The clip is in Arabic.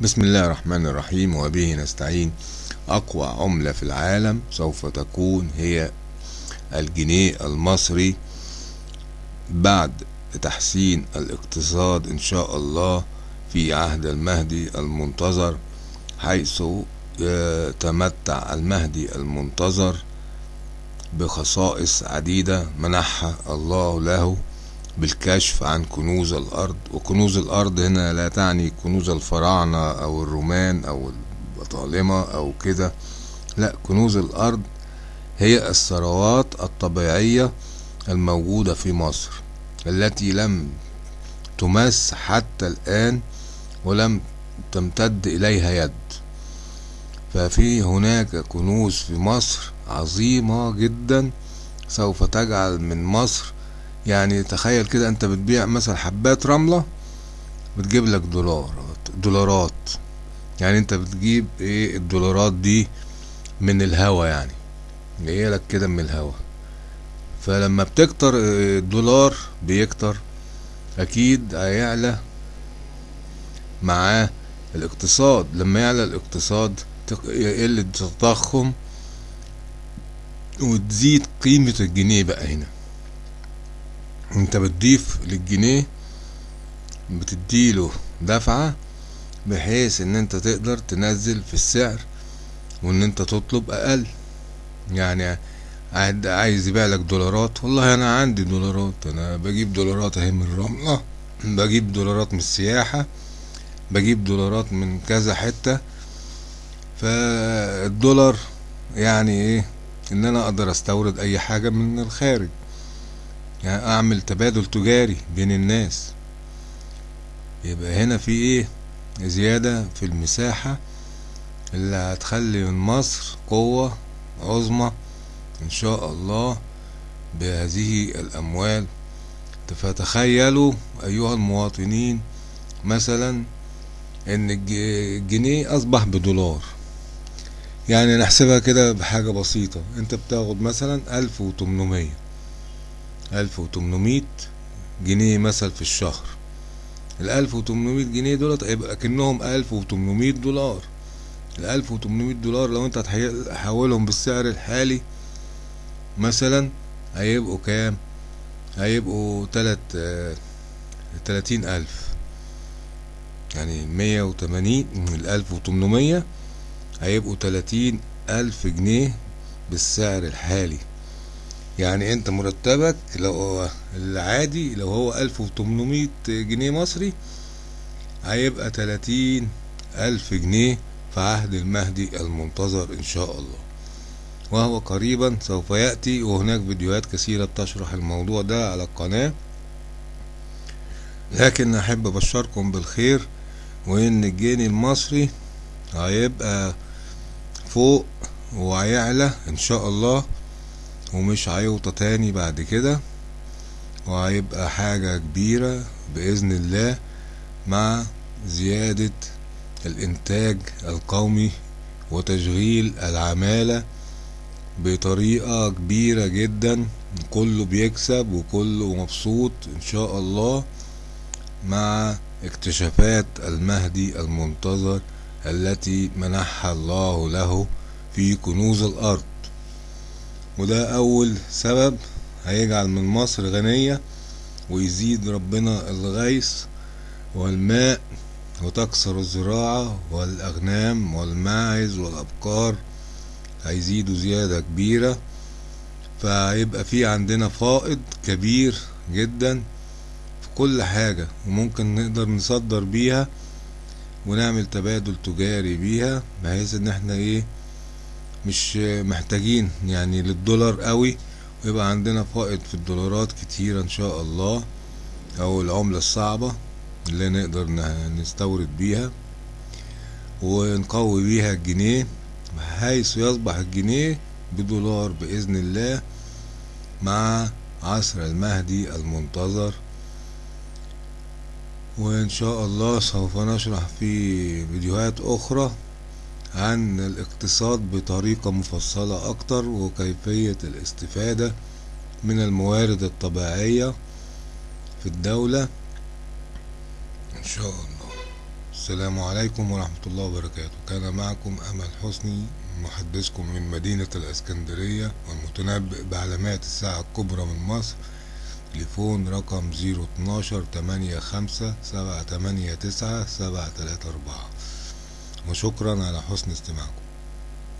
بسم الله الرحمن الرحيم وبه نستعين. أقوى عملة في العالم سوف تكون هي الجنيه المصري بعد تحسين الاقتصاد إن شاء الله في عهد المهدي المنتظر حيث يتمتع المهدي المنتظر بخصائص عديدة منحها الله له. بالكشف عن كنوز الأرض وكنوز الأرض هنا لا تعني كنوز الفراعنة أو الرومان أو البطالمة أو كده. لا كنوز الأرض هي الثروات الطبيعية الموجودة في مصر التي لم تمس حتى الآن ولم تمتد إليها يد. ففي هناك كنوز في مصر عظيمة جدا سوف تجعل من مصر يعني تخيل كده انت بتبيع مثلا حبات رملة بتجيب لك دولارات دولارات. يعني انت بتجيب إيه الدولارات دي من الهوا يعني. جاية لك كده من الهوا. فلما بتكتر الدولار بيكتر أكيد هيعلى معاه الاقتصاد. لما يعلى الاقتصاد يقل التضخم وتزيد قيمة الجنيه بقى هنا. انت بتضيف للجنيه بتديله دفعة بحيث ان انت تقدر تنزل في السعر وان انت تطلب أقل. يعني عايز يبيع لك دولارات والله أنا عندي دولارات أنا بجيب دولارات اهي من الرملة بجيب دولارات من السياحة بجيب دولارات من كذا حتة. فالدولار يعني إيه؟ ان أنا أقدر استورد اي حاجة من الخارج. يعني أعمل تبادل تجاري بين الناس. يبقى هنا في إيه؟ زيادة في المساحة اللي هتخلي من مصر قوة عظمى إن شاء الله بهذه الأموال. فتخيلوا أيها المواطنين مثلا إن الجنيه أصبح بدولار. يعني نحسبها كده بحاجة بسيطة. أنت بتاخد مثلا ألف وتمنمية. ألف وتمنمية جنيه مثل في الشهر. الالف وتمنمية جنيه دولت هيبقى كأنهم ألف وتمنمية دولار. الالف وتمنمية دولار لو انت هتحولهم بالسعر الحالي مثلا هيبقوا كام؟ هيبقوا تلات تلاتين ألف. يعني مية وتمانين من الالف وتمنمية هيبقوا تلاتين ألف جنيه بالسعر الحالي. يعني انت مرتبك لو العادي لو هو ألف وتمنمية جنيه مصري هيبقى تلاتين ألف جنيه في عهد المهدي المنتظر إن شاء الله. وهو قريبا سوف يأتي وهناك فيديوهات كثيرة بتشرح الموضوع ده على القناة. لكن أحب أبشركم بالخير وإن الجنيه المصري هيبقى فوق وهيعلى إن شاء الله. ومش هيوطى تاني بعد كده وهيبقى حاجة كبيرة بإذن الله مع زيادة الإنتاج القومي وتشغيل العمالة بطريقة كبيرة جدا. كله بيكسب وكله مبسوط إن شاء الله مع اكتشافات المهدي المنتظر التي منحها الله له في كنوز الأرض. وده أول سبب هيجعل من مصر غنية ويزيد ربنا الغيث والماء وتكسر الزراعة والأغنام والماعز والأبقار. هيزيدوا زيادة كبيرة فهيبقى في عندنا فائض كبير جدا في كل حاجة وممكن نقدر نصدر بيها ونعمل تبادل تجاري بيها بحيث إن إحنا إيه مش محتاجين يعني للدولار قوي ويبقى عندنا فائض في الدولارات كتيرة إن شاء الله أو العملة الصعبة اللي نقدر نستورد بيها ونقوي بيها الجنيه بحيث يصبح الجنيه بدولار بإذن الله مع عصر المهدي المنتظر. وإن شاء الله سوف نشرح في فيديوهات أخرى عن الاقتصاد بطريقة مفصلة أكتر وكيفية الاستفادة من الموارد الطبيعية في الدولة. إن شاء الله. والسلام عليكم ورحمة الله وبركاته. كان معكم أمل حسني محدثكم من مدينة الإسكندرية والمتنبئ بعلامات الساعة الكبرى من مصر. تليفون رقم زيرو اتناشر تمانية خمسة سبعة تمانية تسعة سبعة تلاتة أربعة. وشكرا على حسن استماعكم.